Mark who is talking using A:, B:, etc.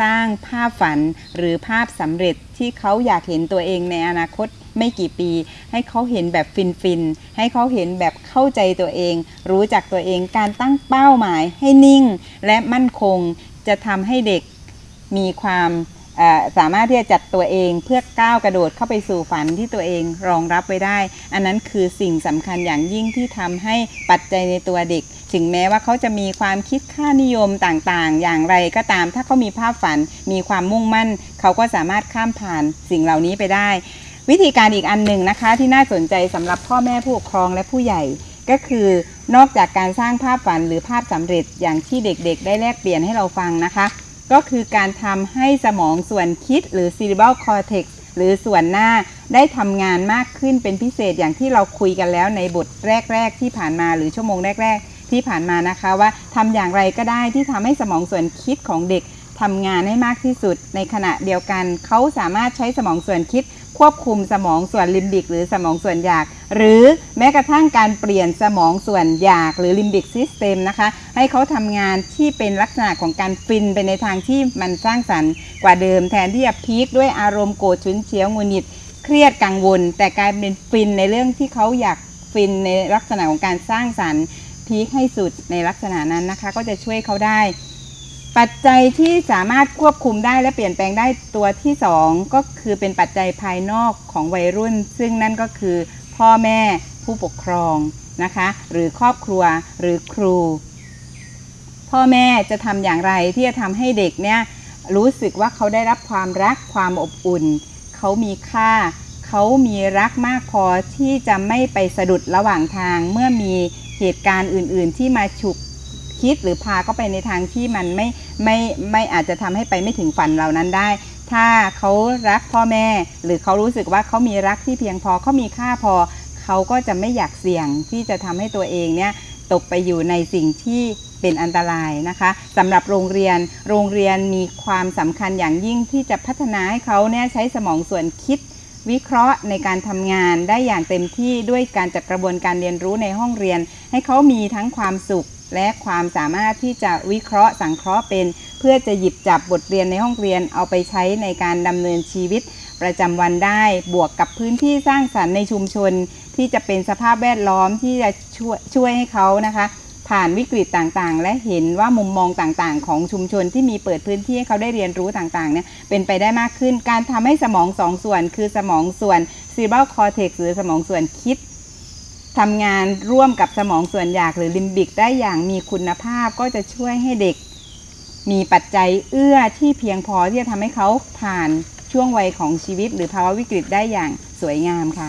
A: สร้างภาพฝันหรือภาพสำเร็จที่เขาอยากเห็นตัวเองในอนาคตไม่กี่ปี ให้เขาเห็นแบบฟินฟินๆ ให้เขาเห็นแบบเข้าใจตัวเอง รู้จักตัวเองการตั้งเป้าหมายให้นิ่ง และมั่นคงจะทำให้เด็กมีความ สามารถที่จะจัดตัวเองเพื่อก้าวกระโดดเข้าไปสู่ฝันที่ตัวเองรองรับไว้ได้ อันนั้นคือสิ่งสำคัญอย่างยิ่งที่ทำให้ปัจจัยในตัวเด็ก ถึงแม้ว่าเขาจะมีความคิดค่านิยมต่างๆ อย่างไรก็ตาม ถ้าเขามีภาพฝันมีความมุ่งมั่น เขาก็สามารถข้ามผ่านสิ่งเหล่านี้ไปได้ วิธีการอีกอันหนึ่งนะคะ ที่น่าสนใจสำหรับพ่อแม่ผู้ปกครองและผู้ใหญ่ก็คือนอกจากการสร้างภาพฝันหรือภาพสำเร็จอย่างที่เด็กๆ ได้แลกเปลี่ยนให้เราฟังนะคะ ก็คือการทำให้สมองส่วนคิดหรือ cerebral cortex หรือส่วนหน้าได้ทำงานมากขึ้นเป็นพิเศษอย่างที่เราคุยกันแล้วในบทแรก ๆ ที่ผ่านมาหรือชั่วโมงแรก ๆ ที่ผ่านมานะคะว่าทำอย่างไรก็ได้ที่ทำให้สมองส่วนคิดของเด็กทำงานให้มากที่สุด ในขณะเดียวกัน เขาสามารถใช้สมองส่วนคิด ควบคุมสมองส่วนลิมบิก หรือสมองส่วนอยาก หรือแม้กระทั่งการเปลี่ยนสมองส่วนอยาก หรือ limbic system นะคะให้เขาทำงานที่เป็นลักษณะของการฟินไปในทางที่มันสร้างสรรค์กว่าเดิมแทนที่จะ peak ด้วยอารมณ์โกรธฉุนเฉียวหงุดหงิด เครียดกังวล แต่กลายเป็นฟินในเรื่องที่เขาอยากฟินในลักษณะของการสร้างสรรค์พีคให้สุดในลักษณะนั้นนะคะ ก็จะช่วยเขาได้ ปัจจัยที่สามารถควบคุมได้และเปลี่ยนแปลงได้ตัวที่สองก็คือเป็นปัจจัยภายนอกของวัยรุ่น ซึ่งนั่นก็คือพ่อแม่ผู้ปกครองนะคะ หรือครอบครัวหรือครู พ่อแม่จะทำอย่างไรที่จะทำให้เด็กเนี่ยรู้สึกว่าเขาได้รับความรักความอบอุ่น เขามีค่า เขามีรักมากพอที่จะไม่ไปสะดุดระหว่างทาง เมื่อมีเหตุการณ์อื่น ๆ ที่มาฉุกคิดหรือพาเขาไปในทางที่มันไม่ ไม่ไม่อาจจะทำให้ไปไม่ถึงฝันเหล่านั้นได้ ถ้าเขารักพ่อแม่ หรือเขารู้สึกว่าเขามีรักที่เพียงพอเขามีค่าพอ เขาก็จะไม่อยากเสี่ยงที่จะทำให้ตัวเองเนี่ยตกไปอยู่ในสิ่งที่เป็นอันตรายนะคะสำหรับโรงเรียนโรงเรียนมีความสำคัญอย่างยิ่งที่จะพัฒนาให้เขาเนี่ยใช้สมองส่วนคิดวิเคราะห์ในการทำงานได้อย่างเต็มที่ด้วยการจัดกระบวนการเรียนรู้ในห้องเรียน ให้เขามีทั้งความสุข และความสามารถที่จะวิเคราะห์สังเคราะห์เป็น เพื่อจะหยิบจับบทเรียนในห้องเรียนเอาไปใช้ในการดำเนินชีวิตประจำวันได้ บวกกับพื้นที่สร้างสรรค์ในชุมชน ที่จะเป็นสภาพแวดล้อมที่จะช่วยช่วยให้เขานะคะ ผ่านวิกฤตต่างๆ และเห็นว่ามุมมองต่างๆ ของชุมชนที่มีเปิดพื้นที่ให้เขาได้เรียนรู้ต่างๆเนี่ยเป็นไปได้มากขึ้น การทำให้สมองสองส่วน คือสมองส่วน cerebral cortex หรือสมองส่วนคิด ทำงานร่วมกับสมองส่วนอยากหรือลิมบิกได้อย่างมีคุณภาพก็จะช่วยให้เด็ก มีปัจจัยเอื้อที่เพียงพอที่จะทำให้เขาผ่านช่วงวัยของชีวิต หรือภาวะวิกฤตได้อย่างสวยงามค่ะ